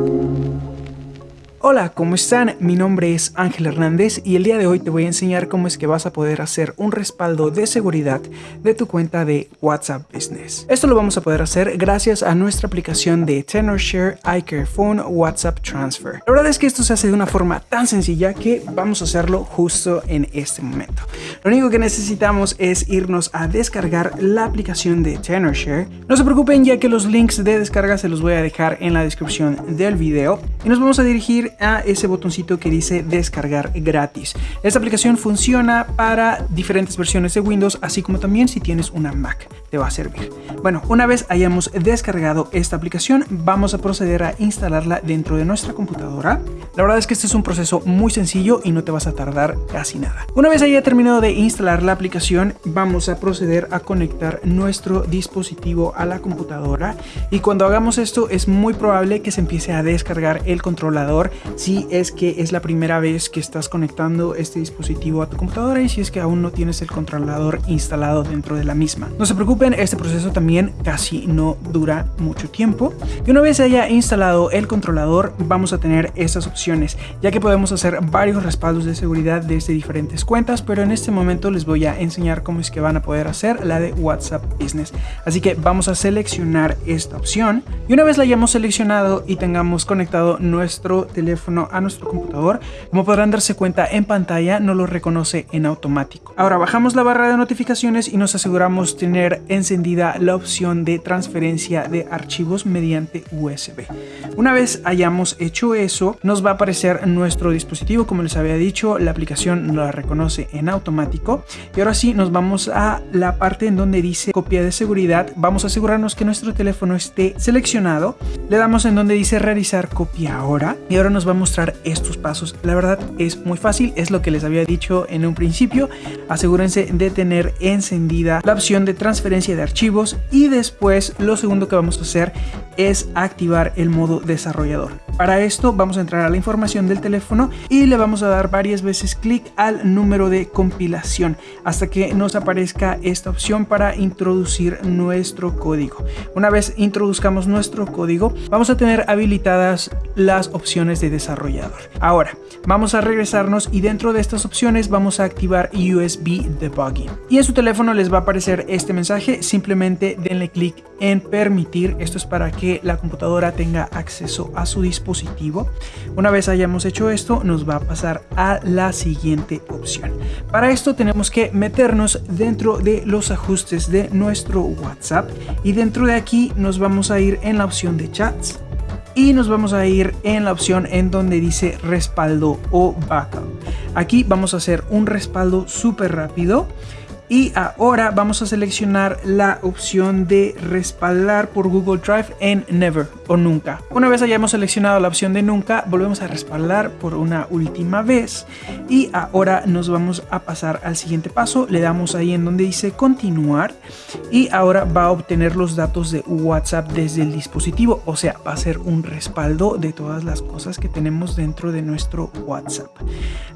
Música Hola, ¿cómo están? Mi nombre es Ángel Hernández y el día de hoy te voy a enseñar cómo es que vas a poder hacer un respaldo de seguridad de tu cuenta de WhatsApp Business. Esto lo vamos a poder hacer gracias a nuestra aplicación de TenorShare iCare Phone WhatsApp Transfer. La verdad es que esto se hace de una forma tan sencilla que vamos a hacerlo justo en este momento. Lo único que necesitamos es irnos a descargar la aplicación de TenorShare. No se preocupen ya que los links de descarga se los voy a dejar en la descripción del video y nos vamos a dirigir a ese botoncito que dice descargar gratis. Esta aplicación funciona para diferentes versiones de Windows, así como también si tienes una Mac, te va a servir. Bueno, una vez hayamos descargado esta aplicación, vamos a proceder a instalarla dentro de nuestra computadora. La verdad es que este es un proceso muy sencillo y no te vas a tardar casi nada. Una vez haya terminado de instalar la aplicación, vamos a proceder a conectar nuestro dispositivo a la computadora y cuando hagamos esto es muy probable que se empiece a descargar el controlador si es que es la primera vez que estás conectando este dispositivo a tu computadora y si es que aún no tienes el controlador instalado dentro de la misma. No se preocupen, este proceso también casi no dura mucho tiempo. Y una vez haya instalado el controlador, vamos a tener estas opciones, ya que podemos hacer varios respaldos de seguridad desde diferentes cuentas, pero en este momento les voy a enseñar cómo es que van a poder hacer la de WhatsApp Business. Así que vamos a seleccionar esta opción y una vez la hayamos seleccionado y tengamos conectado nuestro teléfono a nuestro computador, como podrán darse cuenta en pantalla no lo reconoce en automático. Ahora bajamos la barra de notificaciones y nos aseguramos tener encendida la opción de transferencia de archivos mediante USB. Una vez hayamos hecho eso, nos va a aparecer nuestro dispositivo, como les había dicho, la aplicación la reconoce en automático. Y ahora sí, nos vamos a la parte en donde dice copia de seguridad. Vamos a asegurarnos que nuestro teléfono esté seleccionado. Le damos en donde dice realizar copia ahora. Y ahora nos va a mostrar estos pasos. La verdad es muy fácil, es lo que les había dicho en un principio. Asegúrense de tener encendida la opción de transferencia de archivos y después lo segundo que vamos a hacer es activar el modo desarrollador. Para esto vamos a entrar a la información del teléfono y le vamos a dar varias veces clic al número de compilación hasta que nos aparezca esta opción para introducir nuestro código. Una vez introduzcamos nuestro código vamos a tener habilitadas las opciones de desarrollador. Ahora vamos a regresarnos y dentro de estas opciones vamos a activar USB Debugging. Y en su teléfono les va a aparecer este mensaje, simplemente denle clic en permitir. Esto es para que la computadora tenga acceso a su dispositivo una vez hayamos hecho esto, nos va a pasar a la siguiente opción. Para esto tenemos que meternos dentro de los ajustes de nuestro WhatsApp y dentro de aquí nos vamos a ir en la opción de chats y nos vamos a ir en la opción en donde dice respaldo o backup. Aquí vamos a hacer un respaldo súper rápido y ahora vamos a seleccionar la opción de respaldar por Google Drive en Never o Nunca. Una vez hayamos seleccionado la opción de Nunca, volvemos a respaldar por una última vez. Y ahora nos vamos a pasar al siguiente paso. Le damos ahí en donde dice continuar. Y ahora va a obtener los datos de WhatsApp desde el dispositivo. O sea, va a ser un respaldo de todas las cosas que tenemos dentro de nuestro WhatsApp.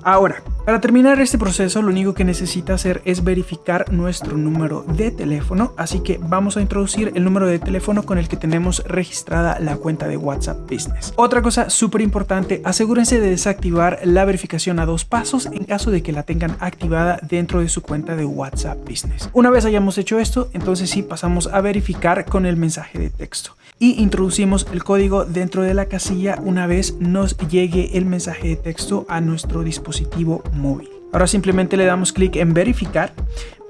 Ahora, para terminar este proceso, lo único que necesita hacer es verificar nuestro número de teléfono, así que vamos a introducir el número de teléfono con el que tenemos registrada la cuenta de WhatsApp Business. Otra cosa súper importante, asegúrense de desactivar la verificación a dos pasos en caso de que la tengan activada dentro de su cuenta de WhatsApp Business. Una vez hayamos hecho esto, entonces sí pasamos a verificar con el mensaje de texto y introducimos el código dentro de la casilla una vez nos llegue el mensaje de texto a nuestro dispositivo móvil. Ahora simplemente le damos clic en verificar,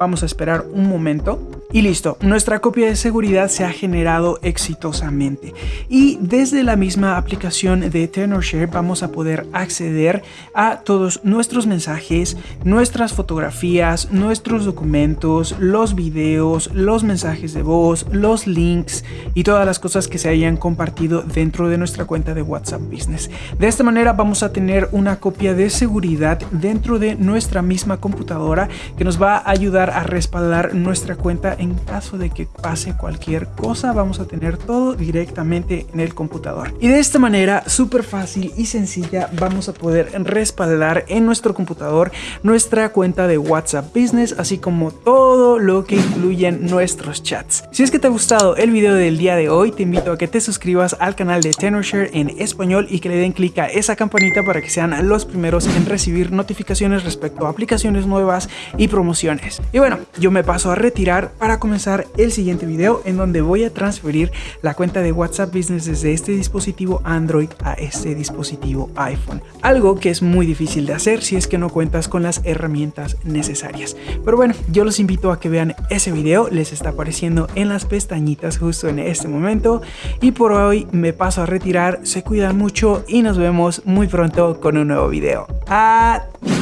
vamos a esperar un momento y listo, nuestra copia de seguridad se ha generado exitosamente. Y desde la misma aplicación de TenorShare vamos a poder acceder a todos nuestros mensajes, nuestras fotografías, nuestros documentos, los videos, los mensajes de voz, los links y todas las cosas que se hayan compartido dentro de nuestra cuenta de WhatsApp Business. De esta manera vamos a tener una copia de seguridad dentro de nuestra misma computadora que nos va a ayudar a respaldar nuestra cuenta en caso de que pase cualquier cosa, vamos a tener todo directamente en el computador. Y de esta manera, súper fácil y sencilla, vamos a poder respaldar en nuestro computador nuestra cuenta de WhatsApp Business, así como todo lo que incluyen nuestros chats. Si es que te ha gustado el video del día de hoy, te invito a que te suscribas al canal de Tenorshare en español y que le den clic a esa campanita para que sean los primeros en recibir notificaciones respecto a aplicaciones nuevas y promociones. Y bueno, yo me paso a retirar para comenzar el siguiente video en donde voy a transferir la cuenta de WhatsApp Business desde este dispositivo Android a este dispositivo iPhone. Algo que es muy difícil de hacer si es que no cuentas con las herramientas necesarias. Pero bueno, yo los invito a que vean ese video, les está apareciendo en las pestañitas justo en este momento. Y por hoy me paso a retirar, se cuidan mucho y nos vemos muy pronto con un nuevo video. Adiós.